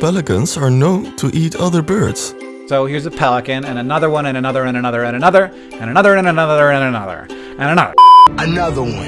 Pelicans are known to eat other birds. So here's a pelican, and another one, and another, and another, and another, and another, and another, and another, and another. Another one.